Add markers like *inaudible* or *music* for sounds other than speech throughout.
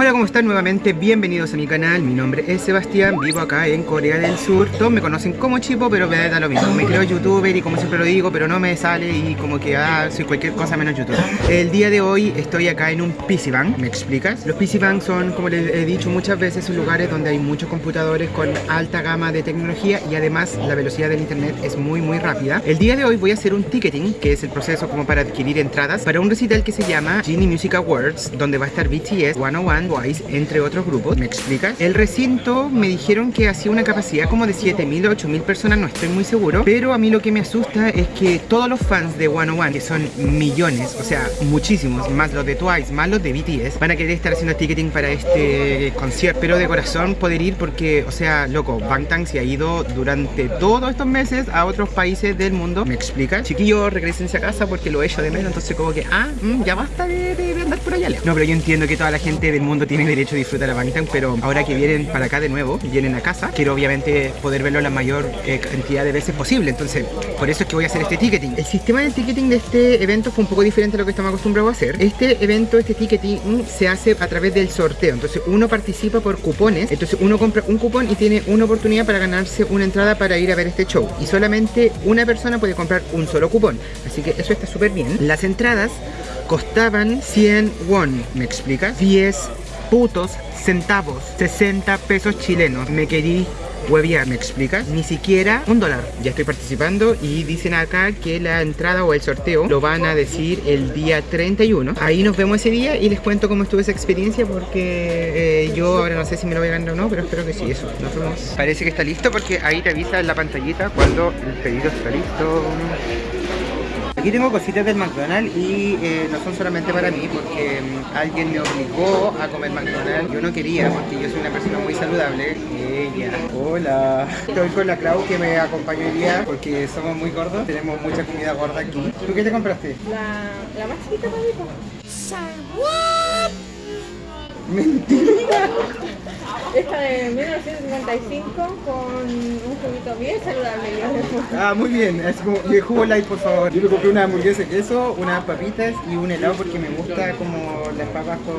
Hola, ¿cómo están? Nuevamente bienvenidos a mi canal, mi nombre es Sebastián, vivo acá en Corea del Sur. Todos me conocen como Chipo, pero me da lo mismo. Me creo youtuber y como siempre lo digo, pero no me sale y como que ah, soy cualquier cosa menos youtuber. El día de hoy estoy acá en un PC Bank, ¿me explicas? Los PC Bank son, como les he dicho muchas veces, son lugares donde hay muchos computadores con alta gama de tecnología Y además la velocidad del internet es muy muy rápida. El día de hoy voy a hacer un ticketing, que es el proceso como para adquirir entradas Para un recital que se llama Genie Music Awards, donde va a estar BTS 101 entre otros grupos. ¿Me explicas? El recinto me dijeron que hacía una capacidad como de 7.000 o 8.000 personas, no estoy muy seguro. Pero a mí lo que me asusta es que todos los fans de 101, que son millones, o sea, muchísimos, más los de Twice, más los de BTS, van a querer estar haciendo ticketing para este concierto. Pero de corazón poder ir porque, o sea, loco, Bangtan se ha ido durante todos estos meses a otros países del mundo. ¿Me explicas? Chiquillos, regresense a casa porque lo he hecho de menos, entonces como que, ah, mm, ya basta de, de andar por allá. No, pero yo entiendo que toda la gente del mundo tiene derecho a disfrutar a Bangtan, pero ahora que vienen para acá de nuevo, vienen a casa, quiero obviamente poder verlo la mayor eh, cantidad de veces posible, entonces por eso es que voy a hacer este ticketing. El sistema de ticketing de este evento fue un poco diferente a lo que estamos acostumbrados a hacer. Este evento, este ticketing se hace a través del sorteo, entonces uno participa por cupones, entonces uno compra un cupón y tiene una oportunidad para ganarse una entrada para ir a ver este show y solamente una persona puede comprar un solo cupón, así que eso está súper bien. Las entradas costaban 100 won, ¿me explicas? 10 putos centavos, 60 pesos chilenos. Me querí hueviar, ¿me explicas? Ni siquiera un dólar. Ya estoy participando y dicen acá que la entrada o el sorteo lo van a decir el día 31. Ahí nos vemos ese día y les cuento cómo estuvo esa experiencia porque eh, yo ahora no sé si me lo voy a ganar o no, pero espero que sí, eso. Nos vemos. Parece que está listo porque ahí te avisa en la pantallita cuando el pedido está listo. Aquí tengo cositas del McDonald's y eh, no son solamente para mí porque mm, alguien me obligó a comer McDonald's. Yo no quería porque yo soy una persona muy saludable. Ella. Hola. Estoy con la Clau que me acompañó hoy día porque somos muy gordos. Tenemos mucha comida gorda aquí. ¿Tú qué te compraste? La, la más chiquita, papito. Mentira. Esta de 1955 con un juguito bien saludable. Ah, muy bien. Es como jugo light, por favor. Yo me compré una hamburguesa de queso, unas papitas y un helado porque me gusta como las papas con...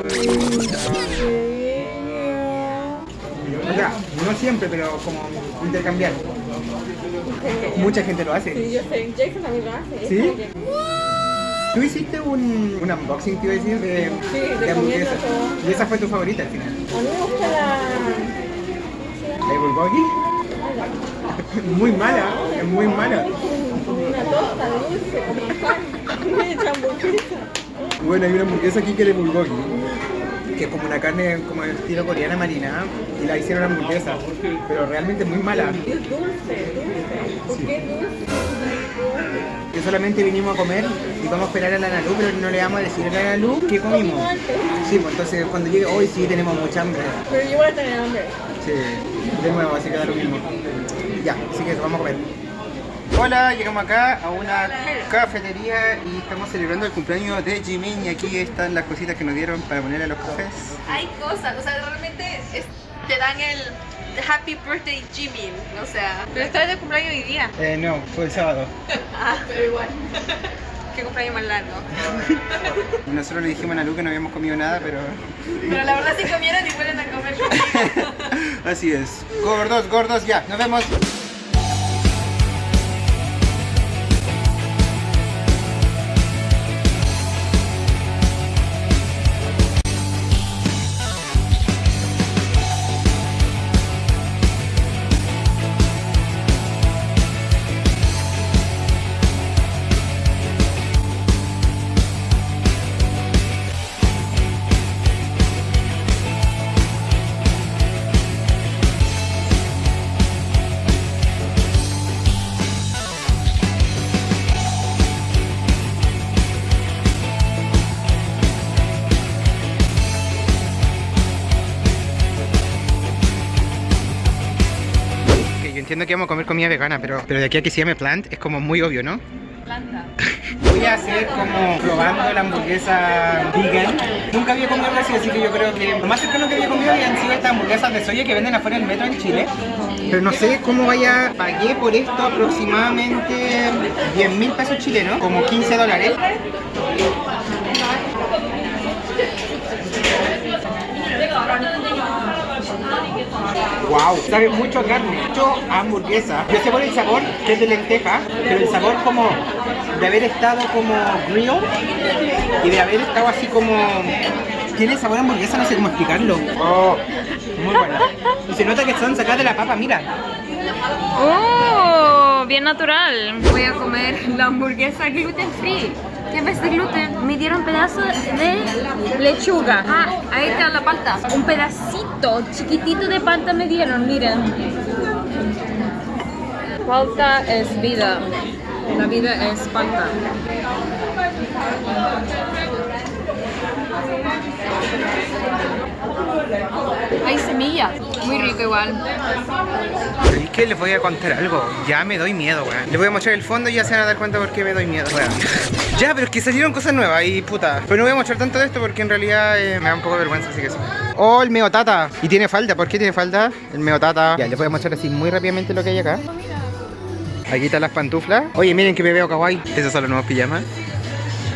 O sea, no siempre, pero como intercambiar. Mucha gente lo hace. Sí, yo sé. Jason también lo hace. ¿Sí? Tú hiciste un, un unboxing, te iba a decir, de, Sí, de hamburguesa. todo. Y esa fue tu favorita al final. A mí me gusta la... ¿La bulgogi? Muy mala, es muy mala. Una tosta dulce, como pan. *laughs* Una hamburguesa. Bueno, hay una hamburguesa aquí que es de bulgogi, que es como una carne como de estilo coreana marina, y la hicieron hamburguesa, pero realmente muy mala. Es dulce, dulce. ¿Por qué dulce? Que solamente vinimos a comer y vamos a esperar a la Nalu, pero no le vamos a decir a la Nalu qué comimos. Sí, pues entonces cuando llegue hoy sí tenemos mucha hambre. Pero yo voy a tener hambre. Sí, de nuevo, así que da lo mismo. Ya, así que vamos a comer. Hola, llegamos acá a una cafetería y estamos celebrando el cumpleaños de Jimin y aquí están las cositas que nos dieron para ponerle a los cafés. hay cosas, o sea, realmente es- te dan el Happy Birthday Jimin, o sea, pero estás de cumpleaños hoy día. Eh, no, fue el sábado. Ah, pero igual. *laughs* Qué cumpleaños más largo. *laughs* Nosotros le dijimos a Nalu que no habíamos comido nada, pero Pero la verdad sí comieron y fueron a comer conmigo. *laughs* así es. Gordos, gordos, ya, nos vemos. Entiendo que vamos a comer comida vegana, pero, pero de aquí a que se llame plant es como muy obvio, ¿no? Planta. Voy a hacer como probando la hamburguesa vegan. Nunca había comido así, así que yo creo que lo más cercano que había comido habían sido estas hamburguesas de soya que venden afuera del metro en Chile. Pero no sé cómo vaya, pagué por esto aproximadamente 10 mil pesos chilenos, como 15 dólares. Wow, sabe mucho a carne, mucho a hamburguesa. Yo sé por el sabor que es de lenteja, pero el sabor como de haber estado como grill y de haber estado así como tiene sabor a hamburguesa, no sé cómo explicarlo. Oh, muy buena. Y se nota que son sacadas de la papa, mira. ¡Oh! Bien natural. Voy a comer la hamburguesa gluten free. Gluten me dieron pedazos de lechuga. Ah, ahí está la palta. Un pedacito chiquitito de palta me dieron, miren. Palta es vida. La vida es palta. Hay semillas. Muy rico igual. Es que les voy a contar algo. Ya me doy miedo, weón. Les voy a mostrar el fondo y ya se van a dar cuenta por qué me doy miedo, weón. Ya, pero es que salieron cosas nuevas y puta. Pero no voy a mostrar tanto de esto porque en realidad eh, me da un poco de vergüenza, así que sí. Oh, el meotata. Y tiene falda. ¿Por qué tiene falda? El meotata. Ya, les voy a mostrar así muy rápidamente lo que hay acá. Aquí están las pantuflas. Oye, miren que me veo kawaii. Esos son los nuevos pijamas.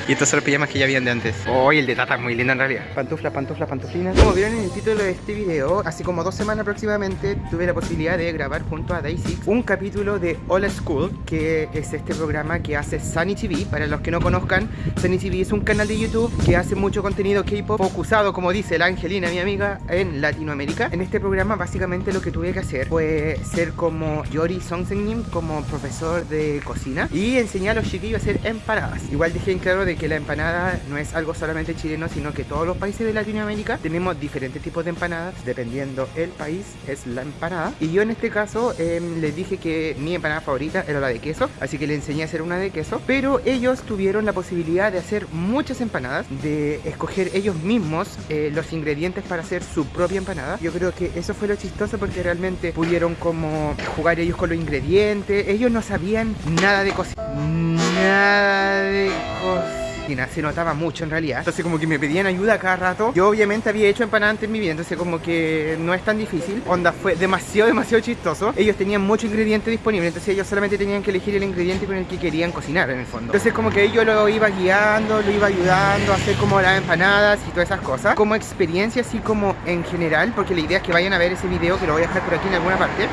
Y estos son los pijamas que ya habían de antes. Oye, el de Tata es muy lindo en realidad. Pantufla, pantufla, pantuflinas. Como vieron en el título de este video, hace como dos semanas aproximadamente tuve la posibilidad de grabar junto a Daisy un capítulo de All School, que es este programa que hace Sunny TV. Para los que no conozcan, Sunny TV es un canal de YouTube que hace mucho contenido K-pop focusado, como dice la Angelina, mi amiga, en Latinoamérica. En este programa, básicamente lo que tuve que hacer fue ser como Yori Songsenim, como profesor de cocina, y enseñar a los chiquillos a hacer empanadas. Igual dejé en claro de que la empanada no es algo solamente chileno, sino que todos los países de Latinoamérica tenemos diferentes tipos de empanadas, dependiendo el país es la empanada. Y yo en este caso em, les dije que mi empanada favorita era la de queso, así que le enseñé a hacer una de queso, pero ellos tuvieron la posibilidad de hacer muchas empanadas, de escoger ellos mismos eh, los ingredientes para hacer su propia empanada. Yo creo que eso fue lo chistoso porque realmente pudieron como jugar ellos con los ingredientes, ellos no sabían nada de cocina, nada de cocina se notaba mucho en realidad. Entonces como que me pedían ayuda cada rato. Yo obviamente había hecho empanadas antes en mi vida, entonces como que no es tan difícil. Onda fue demasiado, *laughs* demasiado chistoso. Ellos tenían muchos ingredientes disponibles, entonces ellos solamente tenían que elegir el ingrediente con el que querían cocinar en el fondo. Entonces como que yo lo iba guiando, lo iba ayudando a hacer como las empanadas y todas esas cosas. Como experiencia así como en general, porque la idea es que vayan a ver ese video que lo voy a dejar por aquí en alguna parte.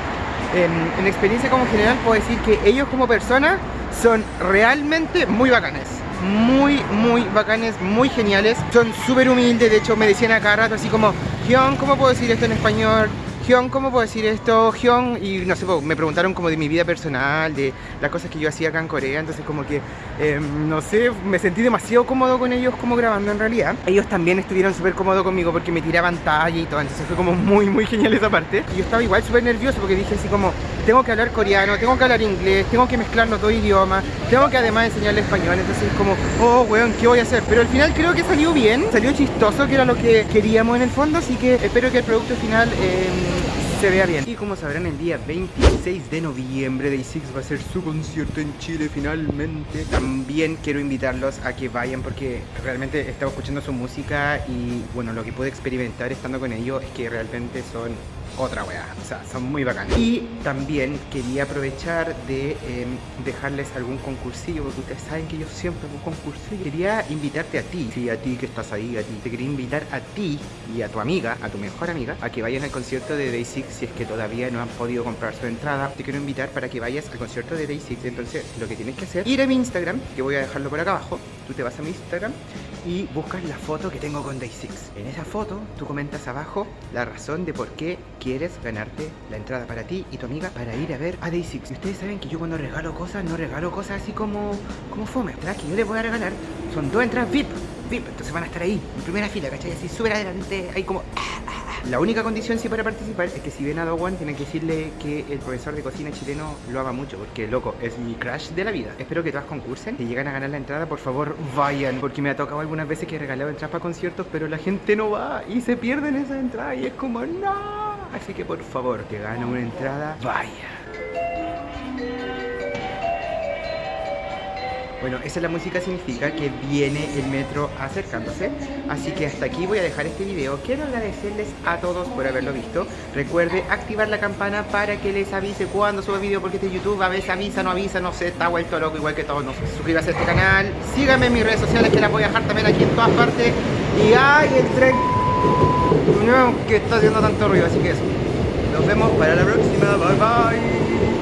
En, en experiencia como general puedo decir que ellos como personas son realmente muy bacanes muy, muy bacanes, muy geniales. Son súper humildes, de hecho me decían a cada rato así como, Hyun, ¿cómo puedo decir esto en español? Hyun, ¿cómo puedo decir esto? Hyun, y no sé, me preguntaron como de mi vida personal, de las cosas que yo hacía acá en Corea, entonces como que, em, no sé, me sentí demasiado cómodo con ellos como grabando en realidad. Ellos también estuvieron súper cómodos conmigo porque me tiraban talla y todo, entonces fue como muy, muy genial esa parte. Y yo estaba igual súper nervioso porque dije así como, tengo que hablar coreano, tengo que hablar inglés, tengo que mezclar los dos idiomas, tengo que además enseñarle español, entonces es como, oh, weón, ¿qué voy a hacer? Pero al final creo que salió bien, salió chistoso, que era lo que queríamos en el fondo, así que espero que el producto final... Eh, se vea bien. Y como sabrán, el día 26 de noviembre Day6 va a ser su concierto en Chile finalmente. También quiero invitarlos a que vayan porque realmente he estado escuchando su música y bueno, lo que pude experimentar estando con ellos es que realmente son otra weá, o sea, son muy bacanas. Y también quería aprovechar de em, dejarles algún concursillo, porque ustedes saben que yo siempre hago concursillo. Quería invitarte a ti, sí, a ti que estás ahí, a ti. Te quería invitar a ti y a tu amiga, a tu mejor amiga, a que vayan al concierto de Day Six si es que todavía no han podido comprar su entrada. Te quiero invitar para que vayas al concierto de Day Six. Entonces, lo que tienes que hacer, ir a mi Instagram, que voy a dejarlo por acá abajo. Tú te vas a mi Instagram y buscas la foto que tengo con Day Six. En esa foto, tú comentas abajo la razón de por qué quieres ganarte la entrada para ti y tu amiga para ir a ver a Day Six. Y ustedes saben que yo cuando regalo cosas, no regalo cosas así como, como fome. ¿verdad? Que yo les voy a regalar son dos entradas VIP. VIP, entonces van a estar ahí, en primera fila, ¿cachai? Así súper adelante, ahí como... ah, ah, ah. La única condición sí para participar es que si ven a Dowan tienen que decirle que el profesor de cocina chileno lo ama mucho porque loco, es mi crush de la vida. Espero que todas concursen. Si llegan a ganar la entrada, por favor vayan porque me ha tocado algunas veces que he regalado entradas para conciertos, pero la gente no va y se pierden esa entrada y es como no. Así que por favor, que gana una entrada, vaya. Bueno, esa es la música significa que viene el metro acercándose. Así que hasta aquí voy a dejar este video. Quiero agradecerles a todos por haberlo visto. Recuerde activar la campana para que les avise cuando suba video porque este YouTube a veces avisa, no avisa, no sé, está vuelto loco igual que todos. No sé. Suscríbase a este canal, síganme en mis redes sociales que las voy a dejar también aquí en todas partes. Y ay, el tren que está haciendo tanto ruido, así que eso. Nos vemos para la próxima, bye bye.